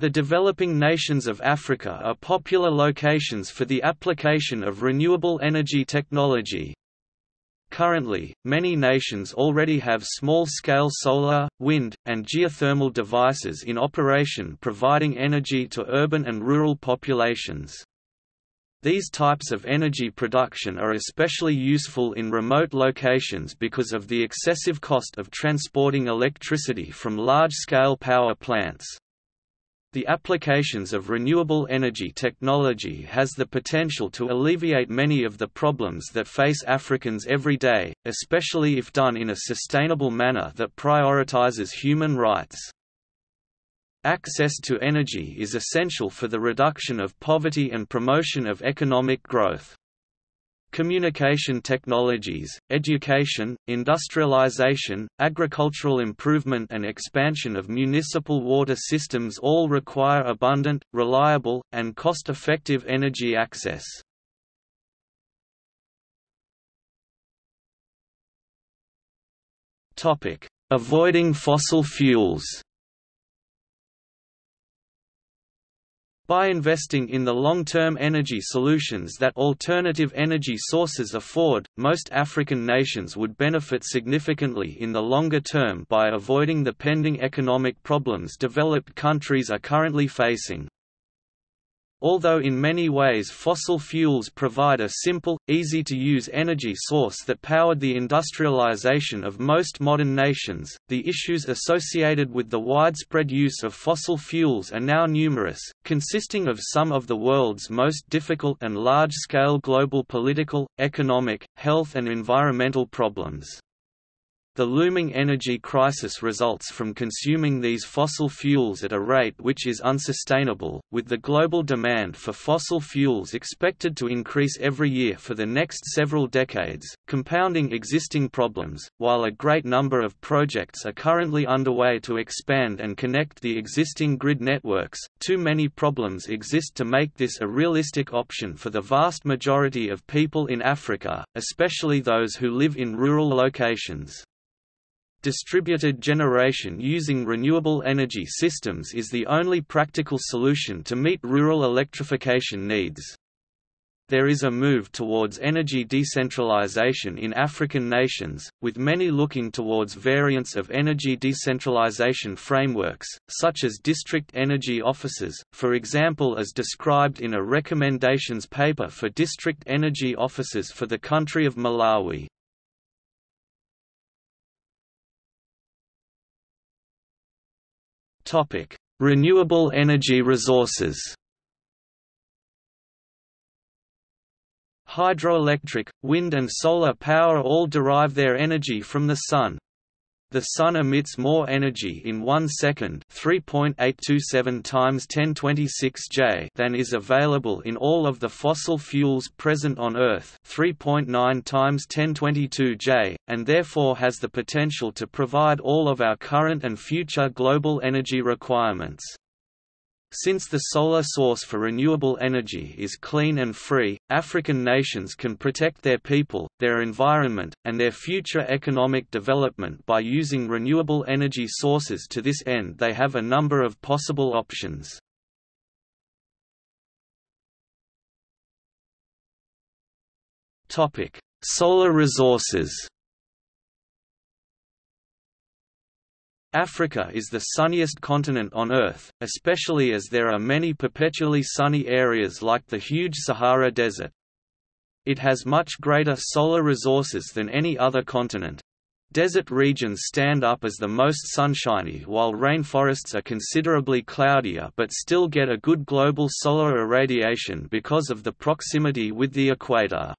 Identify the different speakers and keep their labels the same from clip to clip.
Speaker 1: The developing nations of Africa are popular locations for the application of renewable energy technology. Currently, many nations already have small-scale solar, wind, and geothermal devices in operation providing energy to urban and rural populations. These types of energy production are especially useful in remote locations because of the excessive cost of transporting electricity from large-scale power plants. The applications of renewable energy technology has the potential to alleviate many of the problems that face Africans every day, especially if done in a sustainable manner that prioritizes human rights. Access to energy is essential for the reduction of poverty and promotion of economic growth. Communication technologies, education, industrialization, agricultural improvement and expansion of municipal water systems all require abundant, reliable, and cost-effective energy access. Avoiding fossil fuels By investing in the long-term energy solutions that alternative energy sources afford, most African nations would benefit significantly in the longer term by avoiding the pending economic problems developed countries are currently facing. Although in many ways fossil fuels provide a simple, easy-to-use energy source that powered the industrialization of most modern nations, the issues associated with the widespread use of fossil fuels are now numerous, consisting of some of the world's most difficult and large-scale global political, economic, health and environmental problems. The looming energy crisis results from consuming these fossil fuels at a rate which is unsustainable, with the global demand for fossil fuels expected to increase every year for the next several decades, compounding existing problems. While a great number of projects are currently underway to expand and connect the existing grid networks, too many problems exist to make this a realistic option for the vast majority of people in Africa, especially those who live in rural locations. Distributed generation using renewable energy systems is the only practical solution to meet rural electrification needs. There is a move towards energy decentralization in African nations, with many looking towards variants of energy decentralization frameworks, such as district energy offices, for example as described in a recommendations paper for district energy offices for the country of Malawi. Topic: Renewable energy resources. Hydroelectric, wind and solar power all derive their energy from the sun. The Sun emits more energy in 1 second 3.827 times 1026 J than is available in all of the fossil fuels present on Earth 3.9 times 1022 J, and therefore has the potential to provide all of our current and future global energy requirements. Since the solar source for renewable energy is clean and free, African nations can protect their people, their environment, and their future economic development by using renewable energy sources to this end they have a number of possible options. Solar resources Africa is the sunniest continent on Earth, especially as there are many perpetually sunny areas like the huge Sahara Desert. It has much greater solar resources than any other continent. Desert regions stand up as the most sunshiny while rainforests are considerably cloudier but still get a good global solar irradiation because of the proximity with the equator.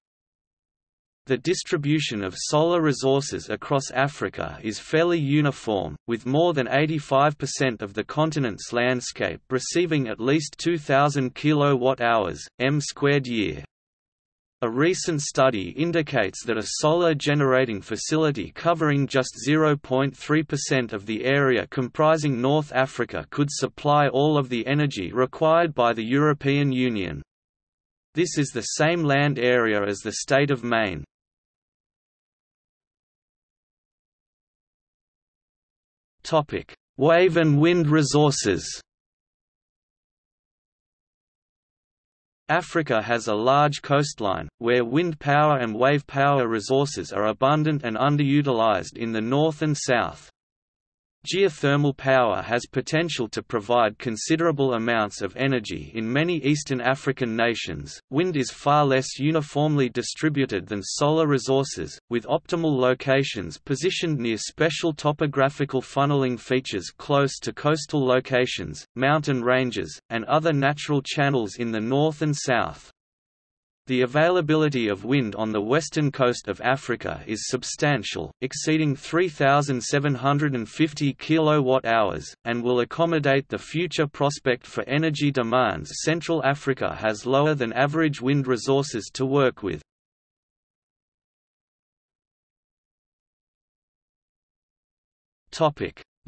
Speaker 1: The distribution of solar resources across Africa is fairly uniform, with more than 85% of the continent's landscape receiving at least 2000 kilowatt-hours m squared year. A recent study indicates that a solar generating facility covering just 0.3% of the area comprising North Africa could supply all of the energy required by the European Union. This is the same land area as the state of Maine. Topic: Wave and wind resources. Africa has a large coastline, where wind power and wave power resources are abundant and underutilized in the north and south. Geothermal power has potential to provide considerable amounts of energy in many Eastern African nations. Wind is far less uniformly distributed than solar resources, with optimal locations positioned near special topographical funneling features close to coastal locations, mountain ranges, and other natural channels in the north and south. The availability of wind on the western coast of Africa is substantial, exceeding 3,750 kWh, and will accommodate the future prospect for energy demands Central Africa has lower than average wind resources to work with.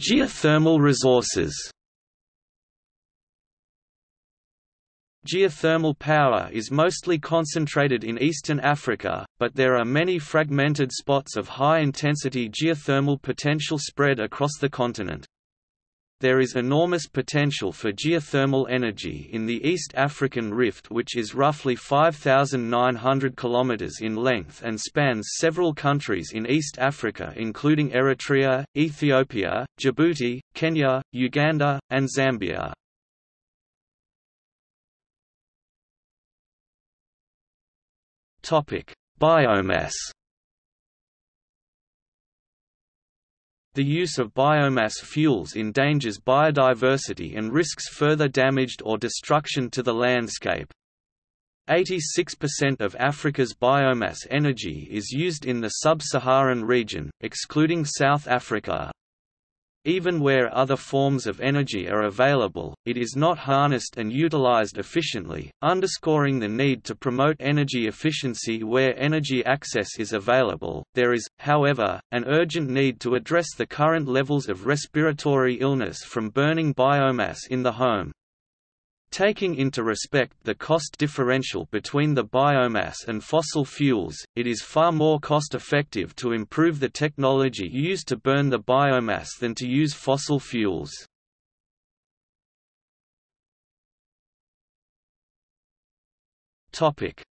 Speaker 1: Geothermal resources Geothermal power is mostly concentrated in eastern Africa, but there are many fragmented spots of high-intensity geothermal potential spread across the continent. There is enormous potential for geothermal energy in the East African Rift which is roughly 5,900 km in length and spans several countries in East Africa including Eritrea, Ethiopia, Djibouti, Kenya, Uganda, and Zambia. Topic: Biomass. The use of biomass fuels endangers biodiversity and risks further damage or destruction to the landscape. 86% of Africa's biomass energy is used in the sub-Saharan region, excluding South Africa. Even where other forms of energy are available, it is not harnessed and utilized efficiently, underscoring the need to promote energy efficiency where energy access is available. There is, however, an urgent need to address the current levels of respiratory illness from burning biomass in the home. Taking into respect the cost differential between the biomass and fossil fuels, it is far more cost-effective to improve the technology used to burn the biomass than to use fossil fuels.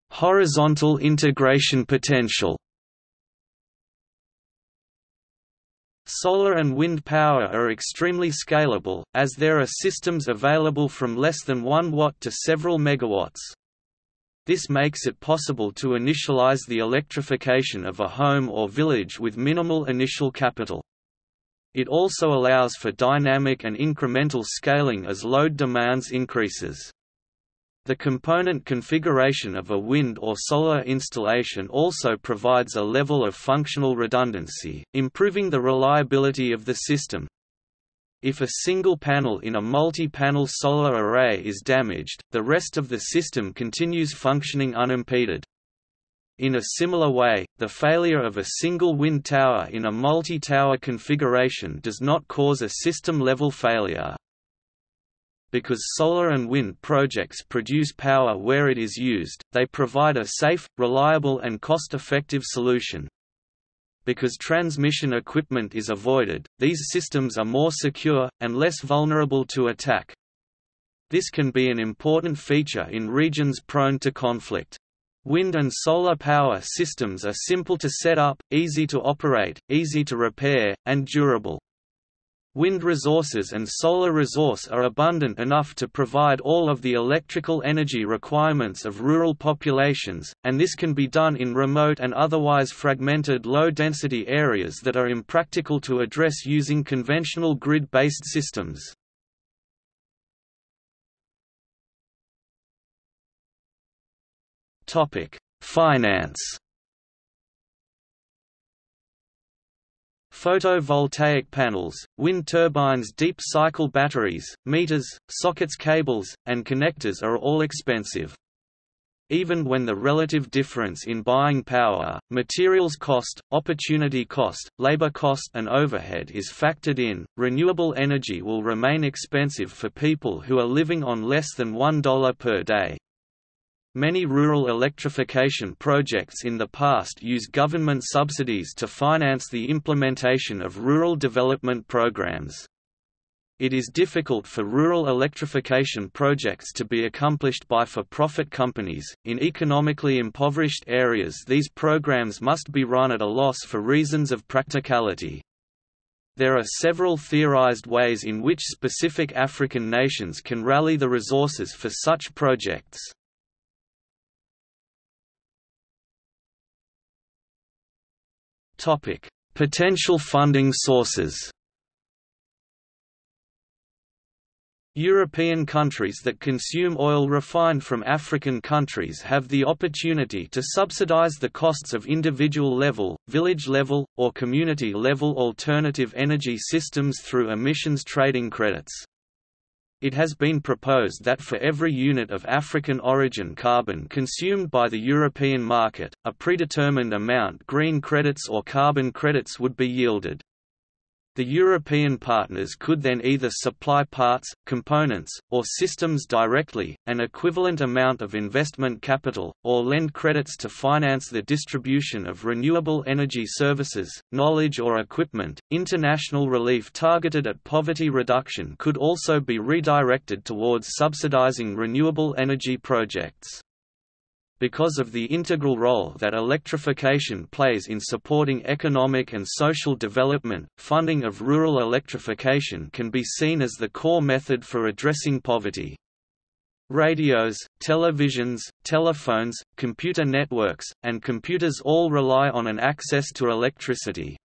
Speaker 1: Horizontal integration potential Solar and wind power are extremely scalable, as there are systems available from less than 1 watt to several megawatts. This makes it possible to initialize the electrification of a home or village with minimal initial capital. It also allows for dynamic and incremental scaling as load demands increases. The component configuration of a wind or solar installation also provides a level of functional redundancy, improving the reliability of the system. If a single panel in a multi-panel solar array is damaged, the rest of the system continues functioning unimpeded. In a similar way, the failure of a single wind tower in a multi-tower configuration does not cause a system-level failure. Because solar and wind projects produce power where it is used, they provide a safe, reliable and cost-effective solution. Because transmission equipment is avoided, these systems are more secure, and less vulnerable to attack. This can be an important feature in regions prone to conflict. Wind and solar power systems are simple to set up, easy to operate, easy to repair, and durable. Wind resources and solar resource are abundant enough to provide all of the electrical energy requirements of rural populations, and this can be done in remote and otherwise fragmented low-density areas that are impractical to address using conventional grid-based systems. Finance Photovoltaic panels, wind turbines deep cycle batteries, meters, sockets cables, and connectors are all expensive. Even when the relative difference in buying power, materials cost, opportunity cost, labor cost and overhead is factored in, renewable energy will remain expensive for people who are living on less than $1 per day. Many rural electrification projects in the past use government subsidies to finance the implementation of rural development programs. It is difficult for rural electrification projects to be accomplished by for-profit companies. In economically impoverished areas, these programs must be run at a loss for reasons of practicality. There are several theorized ways in which specific African nations can rally the resources for such projects. Topic: Potential funding sources. European countries that consume oil refined from African countries have the opportunity to subsidize the costs of individual level, village level, or community level alternative energy systems through emissions trading credits. It has been proposed that for every unit of African origin carbon consumed by the European market, a predetermined amount green credits or carbon credits would be yielded. The European partners could then either supply parts, components, or systems directly, an equivalent amount of investment capital, or lend credits to finance the distribution of renewable energy services, knowledge or equipment. International relief targeted at poverty reduction could also be redirected towards subsidizing renewable energy projects. Because of the integral role that electrification plays in supporting economic and social development, funding of rural electrification can be seen as the core method for addressing poverty. Radios, televisions, telephones, computer networks, and computers all rely on an access to electricity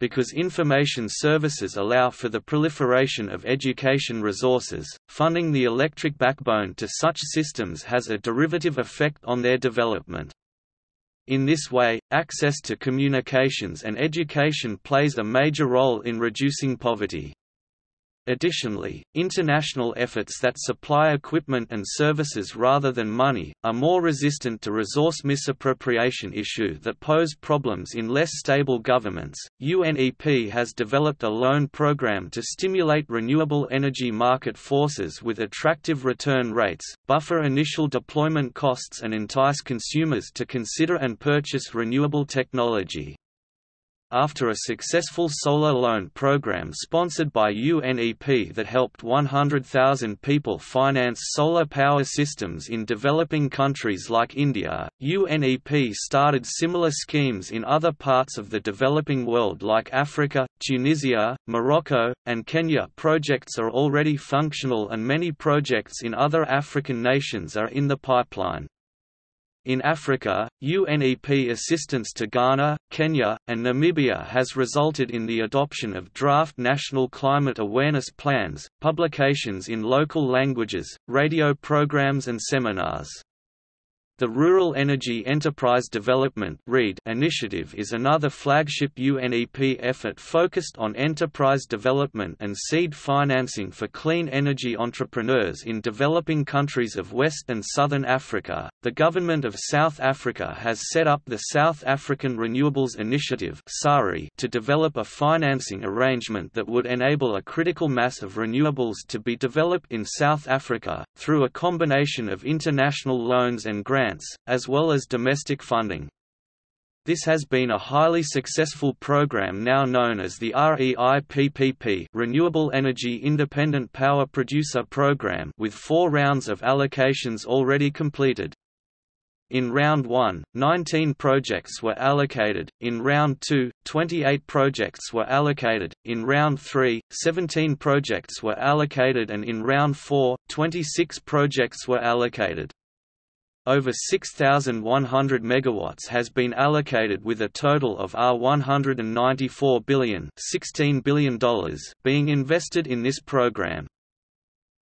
Speaker 1: because information services allow for the proliferation of education resources, funding the electric backbone to such systems has a derivative effect on their development. In this way, access to communications and education plays a major role in reducing poverty. Additionally, international efforts that supply equipment and services rather than money, are more resistant to resource misappropriation issue that pose problems in less stable governments. UNEP has developed a loan program to stimulate renewable energy market forces with attractive return rates, buffer initial deployment costs and entice consumers to consider and purchase renewable technology. After a successful solar loan program sponsored by UNEP that helped 100,000 people finance solar power systems in developing countries like India, UNEP started similar schemes in other parts of the developing world like Africa, Tunisia, Morocco, and Kenya. Projects are already functional and many projects in other African nations are in the pipeline. In Africa, UNEP assistance to Ghana, Kenya, and Namibia has resulted in the adoption of draft national climate awareness plans, publications in local languages, radio programs and seminars. The Rural Energy Enterprise Development initiative is another flagship UNEP effort focused on enterprise development and seed financing for clean energy entrepreneurs in developing countries of West and Southern Africa. The government of South Africa has set up the South African Renewables Initiative to develop a financing arrangement that would enable a critical mass of renewables to be developed in South Africa, through a combination of international loans and grants grants, as well as domestic funding. This has been a highly successful program now known as the REIPPP Renewable Energy Independent Power Producer Program with four rounds of allocations already completed. In Round 1, 19 projects were allocated, in Round 2, 28 projects were allocated, in Round 3, 17 projects were allocated and in Round 4, 26 projects were allocated. Over 6,100 megawatts has been allocated with a total of R194 billion, $16 billion being invested in this program.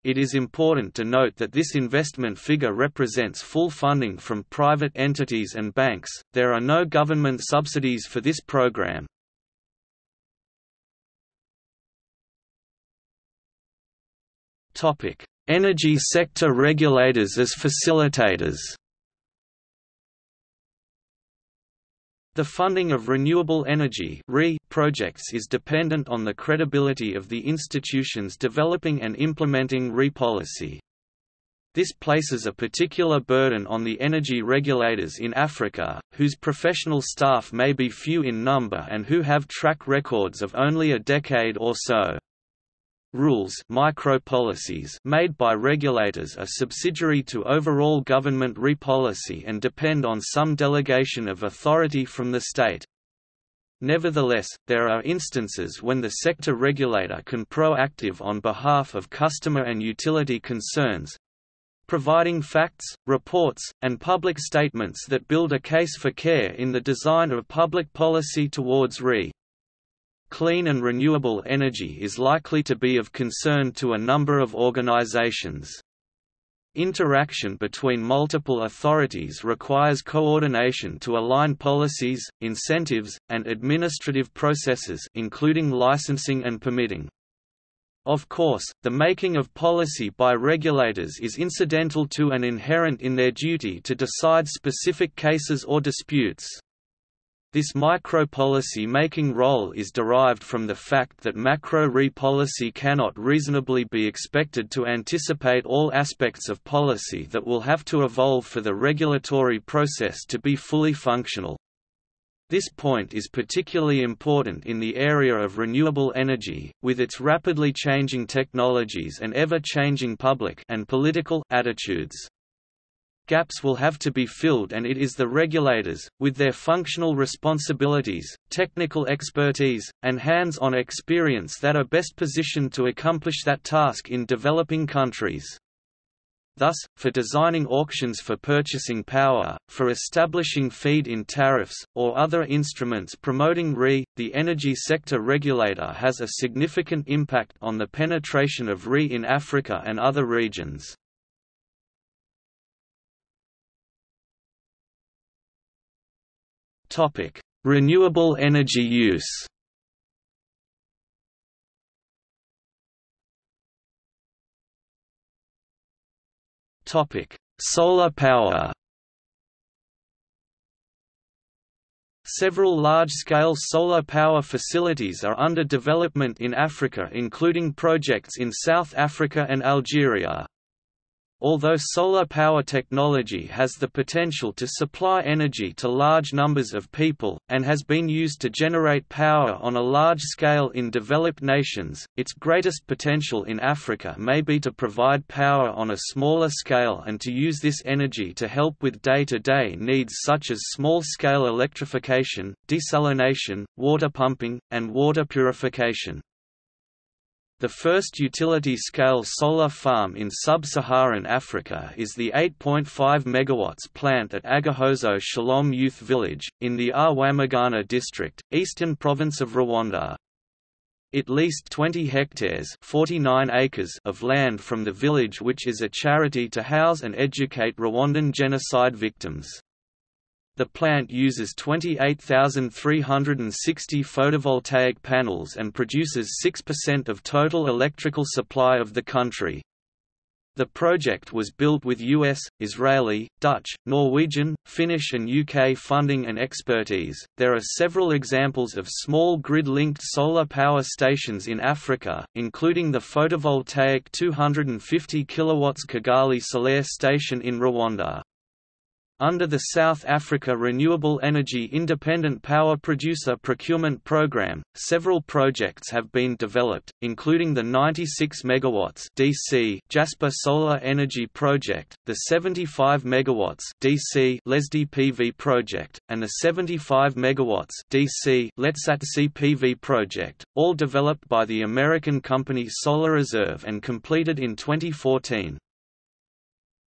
Speaker 1: It is important to note that this investment figure represents full funding from private entities and banks. There are no government subsidies for this program. Energy sector regulators as facilitators The funding of renewable energy projects is dependent on the credibility of the institutions developing and implementing RE policy. This places a particular burden on the energy regulators in Africa, whose professional staff may be few in number and who have track records of only a decade or so. Rules micropolicies made by regulators are subsidiary to overall government re-policy and depend on some delegation of authority from the state. Nevertheless, there are instances when the sector regulator can proactive on behalf of customer and utility concerns, providing facts, reports, and public statements that build a case for care in the design of public policy towards RE. Clean and renewable energy is likely to be of concern to a number of organizations. Interaction between multiple authorities requires coordination to align policies, incentives, and administrative processes including licensing and permitting. Of course, the making of policy by regulators is incidental to and inherent in their duty to decide specific cases or disputes. This micro-policy making role is derived from the fact that macro-re policy cannot reasonably be expected to anticipate all aspects of policy that will have to evolve for the regulatory process to be fully functional. This point is particularly important in the area of renewable energy, with its rapidly changing technologies and ever-changing public and political attitudes gaps will have to be filled and it is the regulators, with their functional responsibilities, technical expertise, and hands-on experience that are best positioned to accomplish that task in developing countries. Thus, for designing auctions for purchasing power, for establishing feed-in tariffs, or other instruments promoting RE, the energy sector regulator has a significant impact on the penetration of RE in Africa and other regions. Topic: Renewable energy use. Topic: Solar power. Several large-scale solar power facilities are under development in Africa including projects in South Africa and Algeria. Although solar power technology has the potential to supply energy to large numbers of people, and has been used to generate power on a large scale in developed nations, its greatest potential in Africa may be to provide power on a smaller scale and to use this energy to help with day-to-day -day needs such as small-scale electrification, desalination, water pumping, and water purification. The first utility-scale solar farm in sub-Saharan Africa is the 8.5 MW plant at Agahozo Shalom Youth Village, in the Rwamagana district, eastern province of Rwanda. It leased 20 hectares 49 acres of land from the village which is a charity to house and educate Rwandan genocide victims. The plant uses 28,360 photovoltaic panels and produces 6% of total electrical supply of the country. The project was built with US, Israeli, Dutch, Norwegian, Finnish, and UK funding and expertise. There are several examples of small grid linked solar power stations in Africa, including the photovoltaic 250 kW Kigali Solaire station in Rwanda. Under the South Africa Renewable Energy Independent Power Producer Procurement Programme, several projects have been developed, including the 96 MW DC Jasper Solar Energy Project, the 75 MW DC Lesedi PV Project, and the 75 MW DC Letsatsi PV Project, all developed by the American company Solar Reserve and completed in 2014.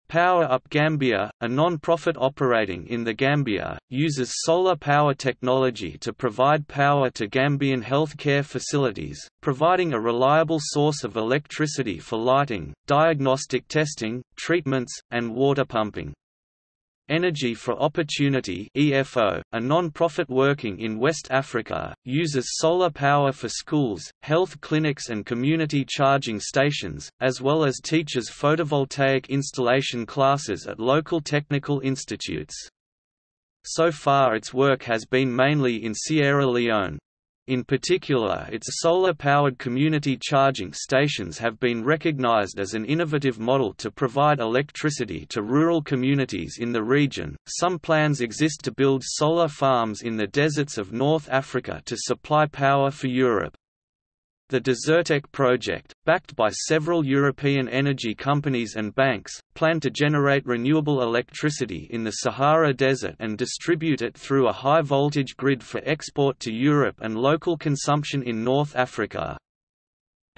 Speaker 1: Power Up Gambia, a non-profit operating in the Gambia, uses solar power technology to provide power to Gambian health care facilities, providing a reliable source of electricity for lighting, diagnostic testing, treatments, and water pumping. Energy for Opportunity EFO, a non-profit working in West Africa, uses solar power for schools, health clinics and community charging stations, as well as teaches photovoltaic installation classes at local technical institutes. So far its work has been mainly in Sierra Leone. In particular its solar-powered community charging stations have been recognized as an innovative model to provide electricity to rural communities in the region. Some plans exist to build solar farms in the deserts of North Africa to supply power for Europe. The Desertec project, backed by several European energy companies and banks, planned to generate renewable electricity in the Sahara Desert and distribute it through a high-voltage grid for export to Europe and local consumption in North Africa.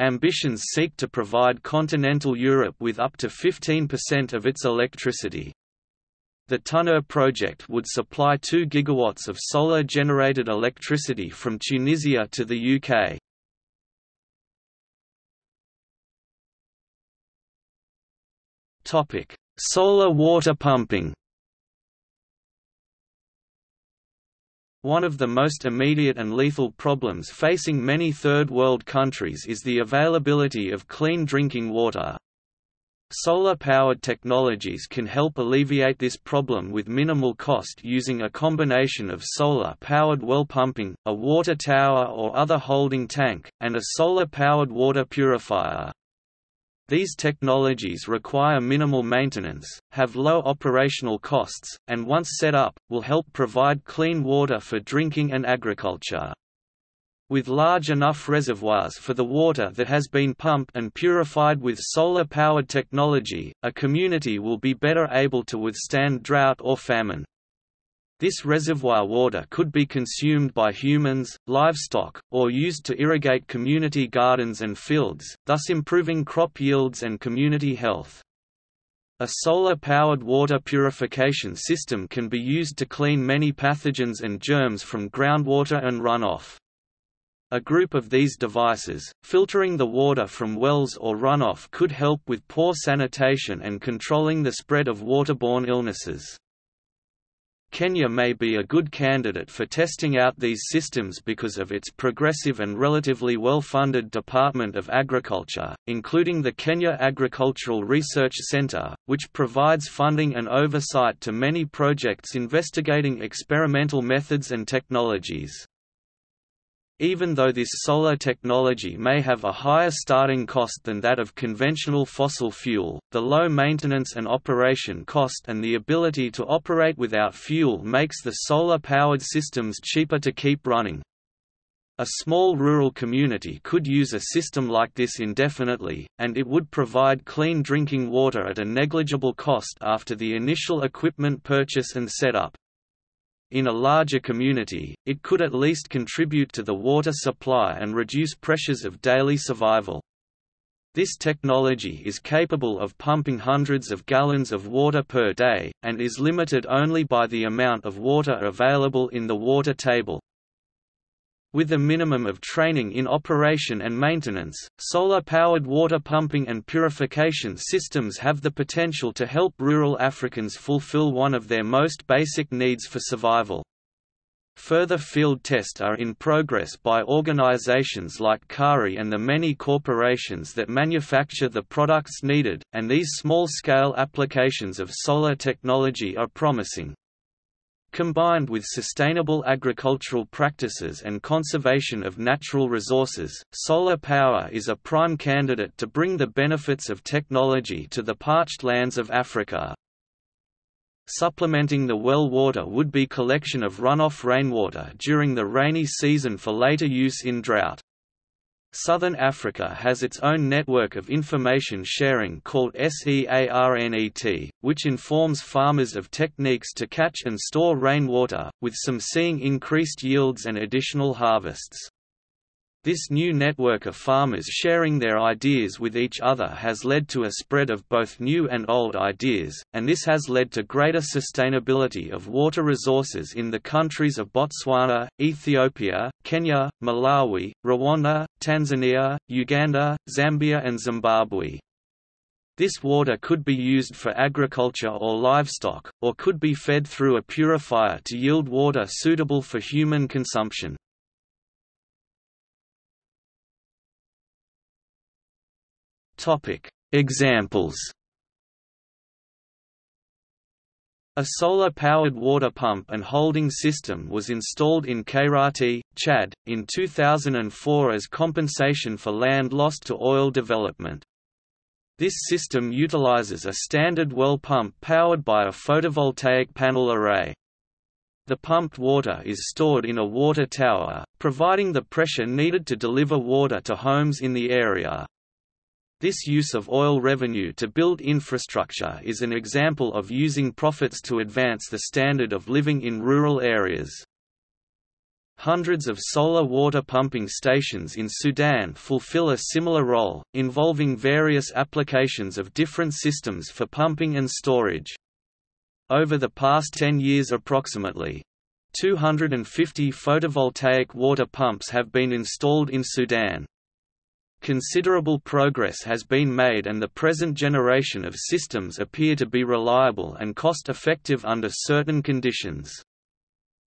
Speaker 1: Ambitions seek to provide continental Europe with up to 15% of its electricity. The TuNur project would supply 2 gigawatts of solar-generated electricity from Tunisia to the UK. Topic: Solar water pumping. One of the most immediate and lethal problems facing many third world countries is the availability of clean drinking water. Solar-powered technologies can help alleviate this problem with minimal cost using a combination of solar-powered well pumping, a water tower or other holding tank, and a solar-powered water purifier. These technologies require minimal maintenance, have low operational costs, and once set up, will help provide clean water for drinking and agriculture. With large enough reservoirs for the water that has been pumped and purified with solar-powered technology, a community will be better able to withstand drought or famine. This reservoir water could be consumed by humans, livestock, or used to irrigate community gardens and fields, thus improving crop yields and community health. A solar-powered water purification system can be used to clean many pathogens and germs from groundwater and runoff. A group of these devices, filtering the water from wells or runoff could help with poor sanitation and controlling the spread of waterborne illnesses. Kenya may be a good candidate for testing out these systems because of its progressive and relatively well-funded Department of Agriculture, including the Kenya Agricultural Research Centre, which provides funding and oversight to many projects investigating experimental methods and technologies. Even though this solar technology may have a higher starting cost than that of conventional fossil fuel, the low maintenance and operation cost and the ability to operate without fuel makes the solar-powered systems cheaper to keep running. A small rural community could use a system like this indefinitely, and it would provide clean drinking water at a negligible cost after the initial equipment purchase and setup. In a larger community, it could at least contribute to the water supply and reduce pressures of daily survival. This technology is capable of pumping hundreds of gallons of water per day, and is limited only by the amount of water available in the water table. With a minimum of training in operation and maintenance, solar-powered water pumping and purification systems have the potential to help rural Africans fulfill one of their most basic needs for survival. Further field tests are in progress by organizations like KARI and the many corporations that manufacture the products needed, and these small-scale applications of solar technology are promising. Combined with sustainable agricultural practices and conservation of natural resources, solar power is a prime candidate to bring the benefits of technology to the parched lands of Africa. Supplementing the well water would be collection of runoff rainwater during the rainy season for later use in drought. Southern Africa has its own network of information sharing called SEARNET, which informs farmers of techniques to catch and store rainwater, with some seeing increased yields and additional harvests. This new network of farmers sharing their ideas with each other has led to a spread of both new and old ideas, and this has led to greater sustainability of water resources in the countries of Botswana, Ethiopia, Kenya, Malawi, Rwanda, Tanzania, Uganda, Zambia and Zimbabwe. This water could be used for agriculture or livestock, or could be fed through a purifier to yield water suitable for human consumption. Topic: Examples. A solar-powered water pump and holding system was installed in Kairati, Chad, in 2004 as compensation for land lost to oil development. This system utilizes a standard well pump powered by a photovoltaic panel array. The pumped water is stored in a water tower, providing the pressure needed to deliver water to homes in the area. This use of oil revenue to build infrastructure is an example of using profits to advance the standard of living in rural areas. Hundreds of solar water pumping stations in Sudan fulfill a similar role, involving various applications of different systems for pumping and storage. Over the past 10 years approximately 250 photovoltaic water pumps have been installed in Sudan. Considerable progress has been made and the present generation of systems appear to be reliable and cost-effective under certain conditions.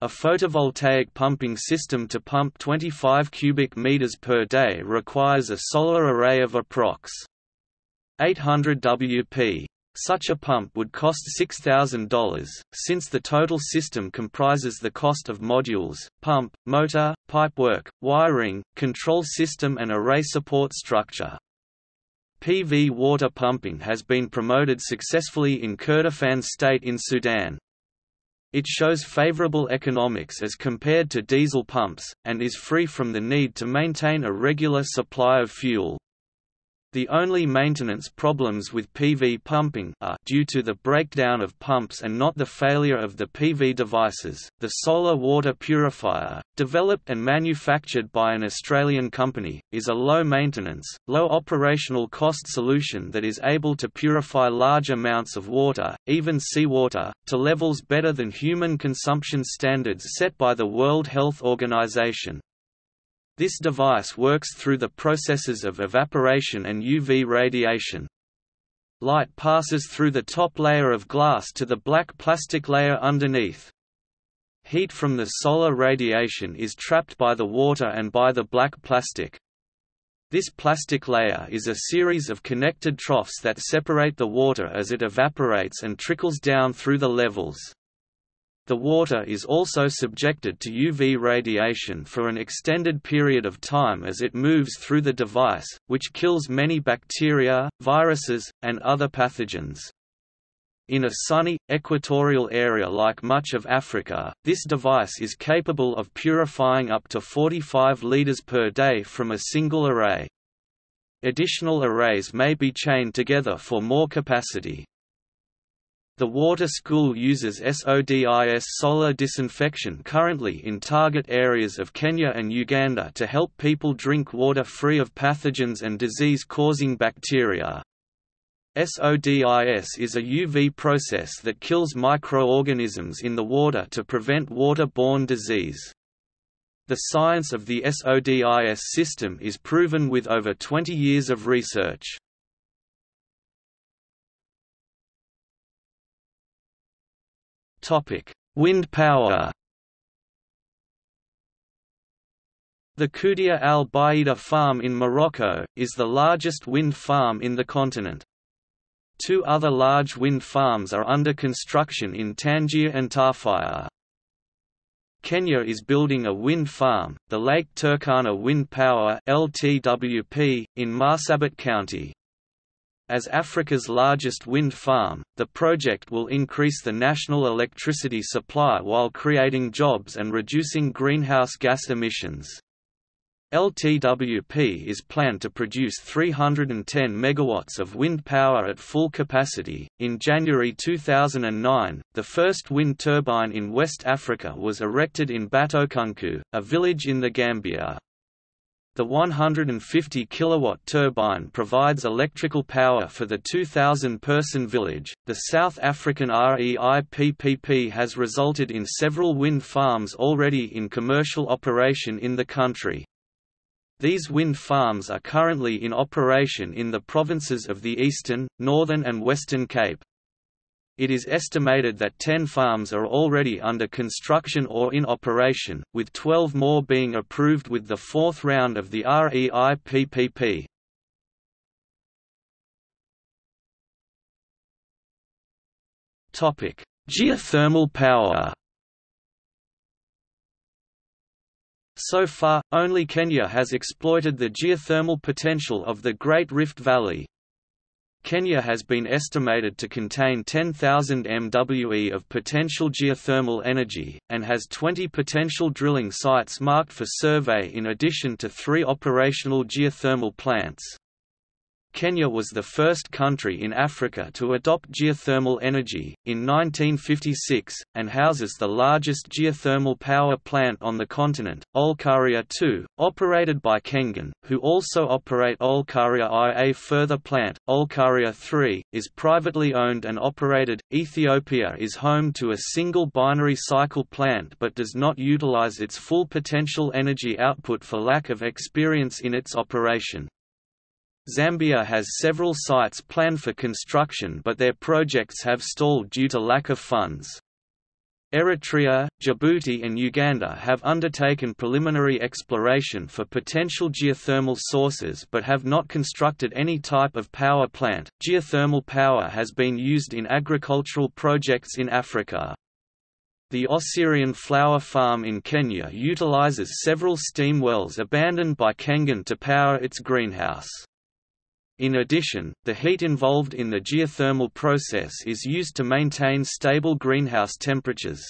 Speaker 1: A photovoltaic pumping system to pump 25 cubic meters per day requires a solar array of approx. 800 Wp. Such a pump would cost $6,000, since the total system comprises the cost of modules, pump, motor, pipework, wiring, control system and array support structure. PV water pumping has been promoted successfully in Kordofan state in Sudan. It shows favorable economics as compared to diesel pumps, and is free from the need to maintain a regular supply of fuel. The only maintenance problems with PV pumping are due to the breakdown of pumps and not the failure of the PV devices. The solar water purifier, developed and manufactured by an Australian company, is a low maintenance, low operational cost solution that is able to purify large amounts of water, even seawater, to levels better than human consumption standards set by the World Health Organization. This device works through the processes of evaporation and UV radiation. Light passes through the top layer of glass to the black plastic layer underneath. Heat from the solar radiation is trapped by the water and by the black plastic. This plastic layer is a series of connected troughs that separate the water as it evaporates and trickles down through the levels. The water is also subjected to UV radiation for an extended period of time as it moves through the device, which kills many bacteria, viruses, and other pathogens. In a sunny, equatorial area like much of Africa, this device is capable of purifying up to 45 liters per day from a single array. Additional arrays may be chained together for more capacity. The water school uses SODIS solar disinfection currently in target areas of Kenya and Uganda to help people drink water free of pathogens and disease-causing bacteria. SODIS is a UV process that kills microorganisms in the water to prevent water-borne disease. The science of the SODIS system is proven with over 20 years of research. Wind power The Koudia al Baida farm in Morocco, is the largest wind farm in the continent. Two other large wind farms are under construction in Tangier and Tarfaya. Kenya is building a wind farm, the Lake Turkana Wind Power LTWP, in Marsabit County. As Africa's largest wind farm, the project will increase the national electricity supply while creating jobs and reducing greenhouse gas emissions. LTWP is planned to produce 310 megawatts of wind power at full capacity. In January 2009, the first wind turbine in West Africa was erected in Batokunku, a village in the Gambia. The 150 kilowatt turbine provides electrical power for the 2,000-person village. The South African REIPPP has resulted in several wind farms already in commercial operation in the country. These wind farms are currently in operation in the provinces of the Eastern, Northern and Western Cape. It is estimated that 10 farms are already under construction or in operation, with 12 more being approved with the fourth round of the REIPPP. Geothermal power So far, only Kenya has exploited the geothermal potential of the Great Rift Valley, Kenya has been estimated to contain 10,000 MWE of potential geothermal energy, and has 20 potential drilling sites marked for survey in addition to three operational geothermal plants. Kenya was the first country in Africa to adopt geothermal energy, in 1956, and houses the largest geothermal power plant on the continent, Olkaria 2, operated by Kengen, who also operate Olkaria I. A further plant, Olkaria 3, is privately owned and operated. Ethiopia is home to a single binary cycle plant but does not utilize its full potential energy output for lack of experience in its operation. Zambia has several sites planned for construction but their projects have stalled due to lack of funds. Eritrea, Djibouti and Uganda have undertaken preliminary exploration for potential geothermal sources but have not constructed any type of power plant. Geothermal power has been used in agricultural projects in Africa. The Oserian flower farm in Kenya utilizes several steam wells abandoned by Kengen to power its greenhouse. In addition, the heat involved in the geothermal process is used to maintain stable greenhouse temperatures.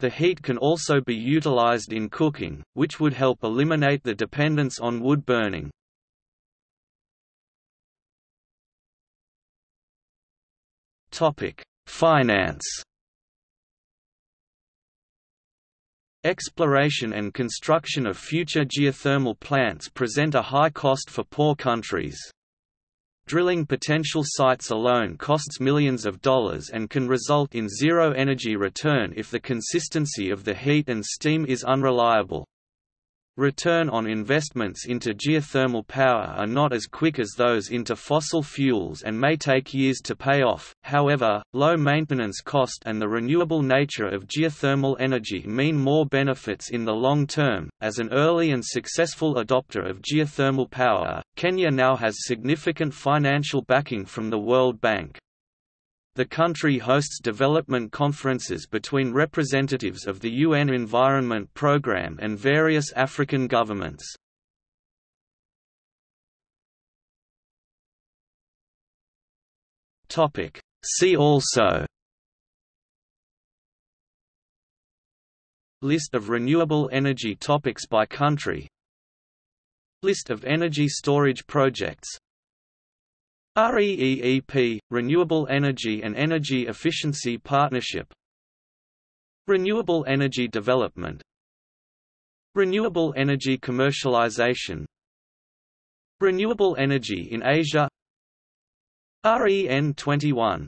Speaker 1: The heat can also be utilized in cooking, which would help eliminate the dependence on wood burning. Finance Exploration and construction of future geothermal plants present a high cost for poor countries. Drilling potential sites alone costs millions of dollars and can result in zero energy return if the consistency of the heat and steam is unreliable. Return on investments into geothermal power are not as quick as those into fossil fuels and may take years to pay off, however, low maintenance cost and the renewable nature of geothermal energy mean more benefits in the long term. As an early and successful adopter of geothermal power, Kenya now has significant financial backing from the World Bank. The country hosts development conferences between representatives of the UN Environment Programme and various African governments. See also List of renewable energy topics by country List of energy storage projects REEEP – Renewable Energy and Energy Efficiency Partnership. Renewable Energy Development. Renewable Energy Commercialization. Renewable Energy in Asia. REN 21